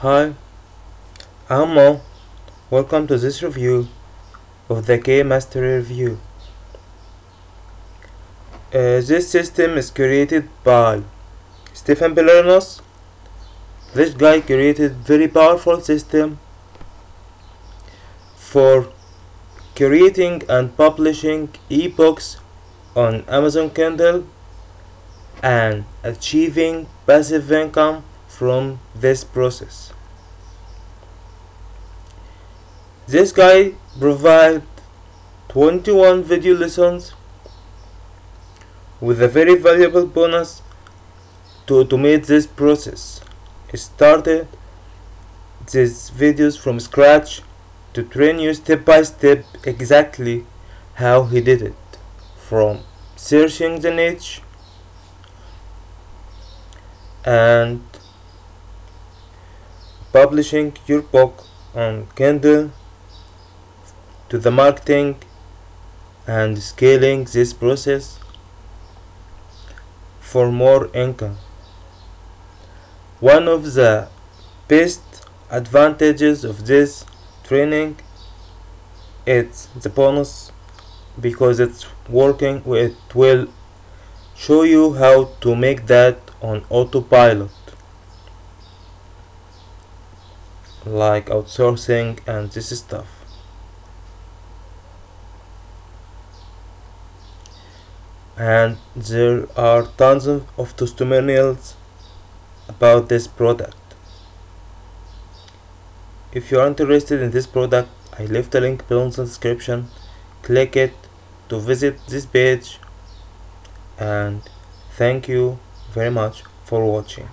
Hi, I'm Mo. Welcome to this review of the K Mastery Review. Uh, this system is created by Stefan Pylarinos. This guy created very powerful system for creating and publishing ebooks on Amazon Kindle and achieving passive income from this process. This guy provide 21 video lessons with a very valuable bonus to automate this process. He started these videos from scratch to train you step by step exactly how he did it from searching the niche and publishing your book on Kindle to the marketing and scaling this process for more income. One of the best advantages of this training is the bonus because it's working it will show you how to make that on autopilot like outsourcing and this stuff. And there are tons of testimonials about this product. If you are interested in this product I left a link below in the description. Click it to visit this page. And thank you very much for watching